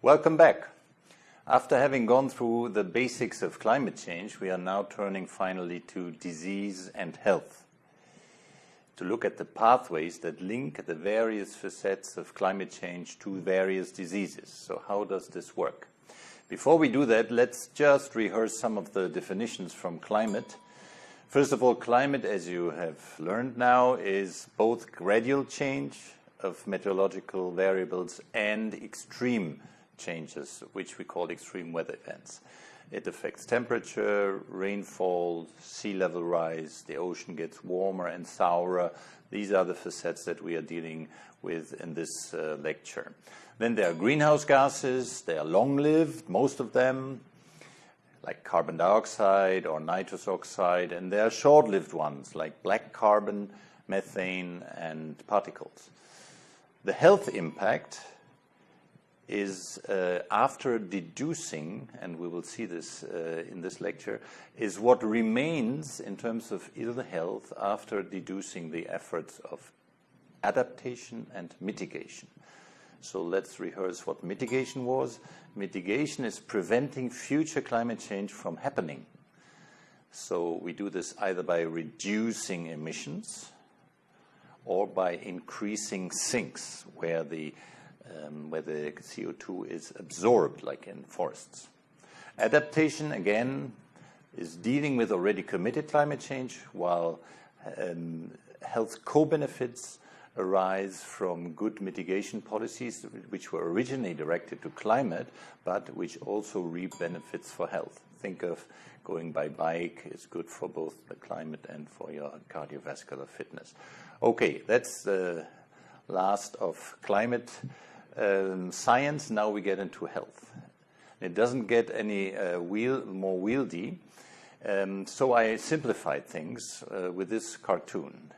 Welcome back. After having gone through the basics of climate change, we are now turning finally to disease and health to look at the pathways that link the various facets of climate change to various diseases. So how does this work? Before we do that, let's just rehearse some of the definitions from climate. First of all, climate, as you have learned now, is both gradual change of meteorological variables and extreme changes, which we call extreme weather events. It affects temperature, rainfall, sea level rise, the ocean gets warmer and sourer. These are the facets that we are dealing with in this uh, lecture. Then there are greenhouse gases. They are long-lived, most of them, like carbon dioxide or nitrous oxide, and there are short-lived ones, like black carbon, methane, and particles. The health impact is uh, after deducing, and we will see this uh, in this lecture, is what remains in terms of ill health after deducing the efforts of adaptation and mitigation. So let's rehearse what mitigation was. Mitigation is preventing future climate change from happening. So we do this either by reducing emissions or by increasing sinks where the um, where the CO2 is absorbed, like in forests. Adaptation, again, is dealing with already committed climate change, while um, health co-benefits arise from good mitigation policies, which were originally directed to climate, but which also reap benefits for health. Think of going by bike is good for both the climate and for your cardiovascular fitness. Okay, that's the last of climate um, science, now we get into health. It doesn't get any uh, wheel, more wieldy. Um, so I simplified things uh, with this cartoon.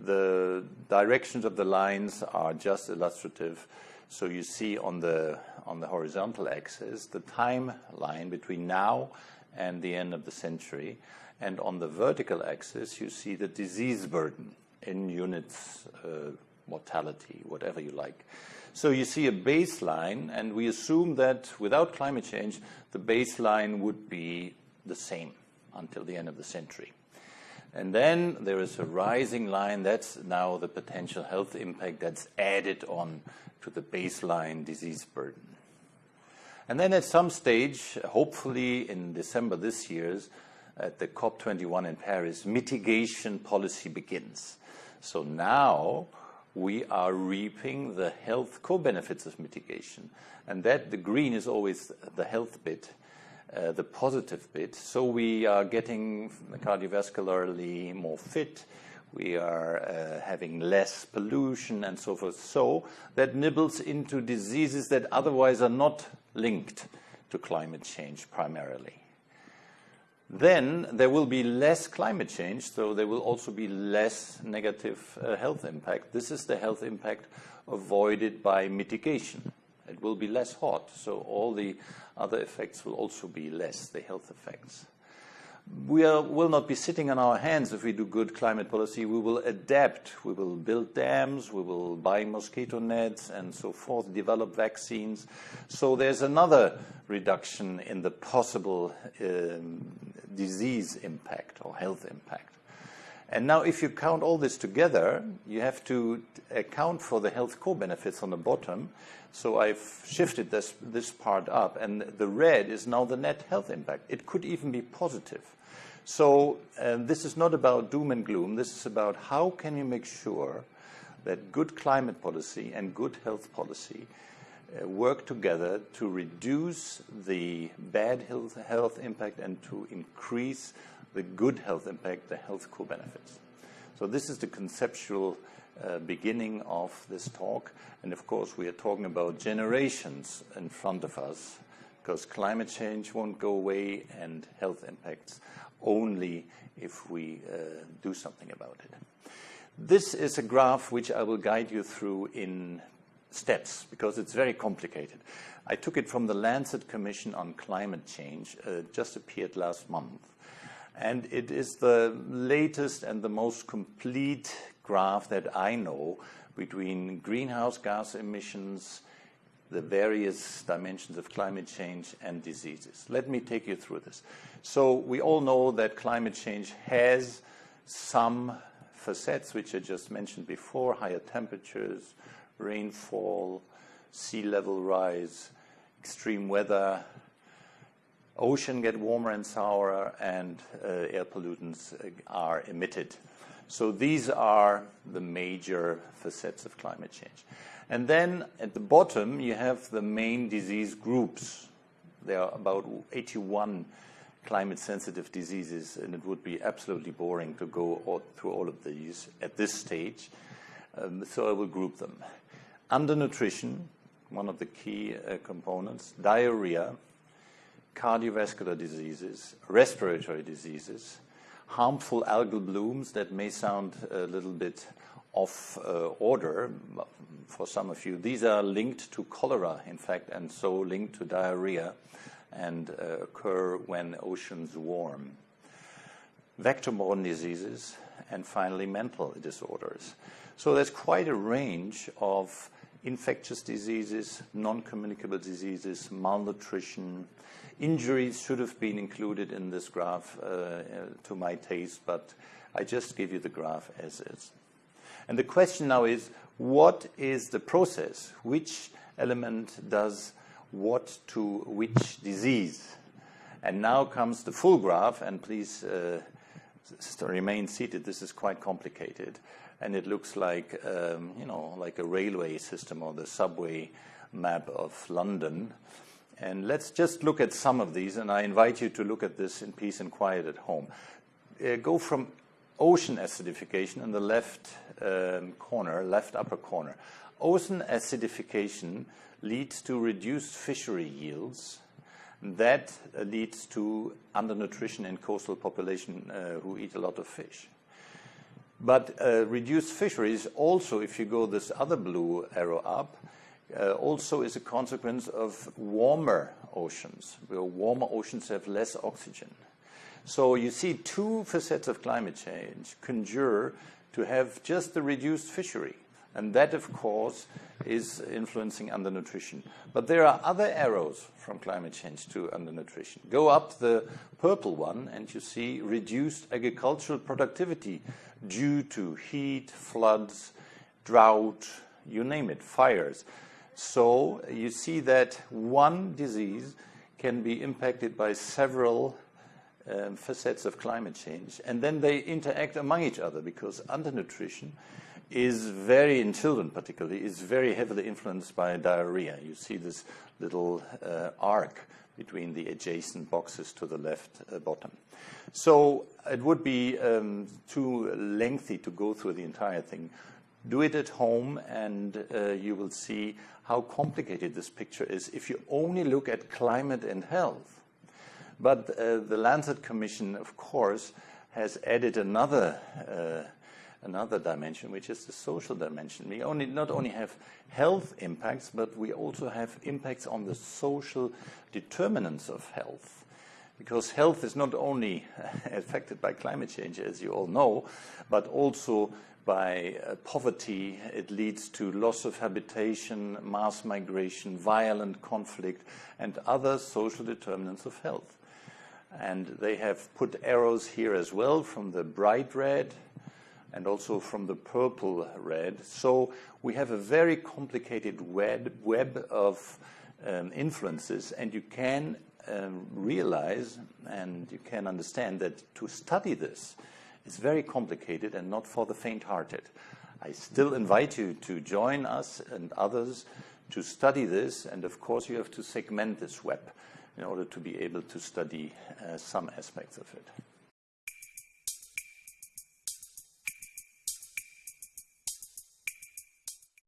The directions of the lines are just illustrative. So you see on the, on the horizontal axis the timeline between now and the end of the century. And on the vertical axis, you see the disease burden in units, uh, mortality, whatever you like. So you see a baseline, and we assume that without climate change, the baseline would be the same until the end of the century. And then there is a rising line. That's now the potential health impact that's added on to the baseline disease burden. And then at some stage, hopefully in December this year, at the COP21 in Paris, mitigation policy begins. So now we are reaping the health co-benefits of mitigation. And that, the green is always the health bit, uh, the positive bit. So we are getting cardiovascularly more fit, we are uh, having less pollution and so forth. So that nibbles into diseases that otherwise are not linked to climate change primarily. Then there will be less climate change, so there will also be less negative uh, health impact. This is the health impact avoided by mitigation. It will be less hot, so all the other effects will also be less, the health effects. We are, will not be sitting on our hands if we do good climate policy. We will adapt. We will build dams. We will buy mosquito nets and so forth, develop vaccines. So there's another reduction in the possible um, disease impact or health impact. And now if you count all this together, you have to account for the health co-benefits on the bottom. So I've shifted this, this part up, and the red is now the net health impact. It could even be positive. So uh, this is not about doom and gloom. This is about how can you make sure that good climate policy and good health policy work together to reduce the bad health, health impact and to increase the good health impact, the health co-benefits. So this is the conceptual uh, beginning of this talk. And of course, we are talking about generations in front of us because climate change won't go away and health impacts only if we uh, do something about it. This is a graph which I will guide you through in steps because it's very complicated. I took it from the Lancet Commission on Climate Change, uh, just appeared last month. And it is the latest and the most complete graph that I know between greenhouse gas emissions, the various dimensions of climate change and diseases. Let me take you through this. So we all know that climate change has some facets which I just mentioned before, higher temperatures, rainfall, sea level rise, extreme weather, ocean get warmer and sourer, and uh, air pollutants are emitted. So these are the major facets of climate change. And then at the bottom, you have the main disease groups. There are about 81 climate sensitive diseases, and it would be absolutely boring to go all, through all of these at this stage. Um, so I will group them. Undernutrition, one of the key uh, components, diarrhea, cardiovascular diseases, respiratory diseases, harmful algal blooms that may sound a little bit off uh, order for some of you. These are linked to cholera, in fact, and so linked to diarrhea and uh, occur when oceans warm. Vector-borne diseases, and finally mental disorders. So there's quite a range of infectious diseases, non-communicable diseases, malnutrition, injuries should have been included in this graph uh, to my taste, but I just give you the graph as is. And the question now is, what is the process? Which element does what to which disease? And now comes the full graph, and please uh, remain seated. This is quite complicated, and it looks like um, you know like a railway system or the subway map of London. And let's just look at some of these, and I invite you to look at this in peace and quiet at home. Uh, go from ocean acidification in the left um, corner, left upper corner. Ocean acidification leads to reduced fishery yields. That uh, leads to undernutrition in coastal population uh, who eat a lot of fish. But uh, reduced fisheries also, if you go this other blue arrow up, uh, also is a consequence of warmer oceans, where warmer oceans have less oxygen. So you see two facets of climate change conjure to have just the reduced fishery. And that, of course, is influencing undernutrition. But there are other arrows from climate change to undernutrition. Go up the purple one, and you see reduced agricultural productivity due to heat, floods, drought, you name it, fires. So you see that one disease can be impacted by several um, facets of climate change, and then they interact among each other because undernutrition is very, in children particularly, is very heavily influenced by diarrhea. You see this little uh, arc between the adjacent boxes to the left uh, bottom. So it would be um, too lengthy to go through the entire thing. Do it at home and uh, you will see how complicated this picture is if you only look at climate and health. But uh, the Lancet Commission, of course, has added another uh, another dimension, which is the social dimension. We only not only have health impacts, but we also have impacts on the social determinants of health. Because health is not only affected by climate change, as you all know, but also by uh, poverty. It leads to loss of habitation, mass migration, violent conflict, and other social determinants of health. And they have put arrows here as well from the bright red and also from the purple red. So we have a very complicated web, web of um, influences, and you can um, realize and you can understand that to study this is very complicated and not for the faint-hearted. I still invite you to join us and others to study this, and of course you have to segment this web in order to be able to study uh, some aspects of it.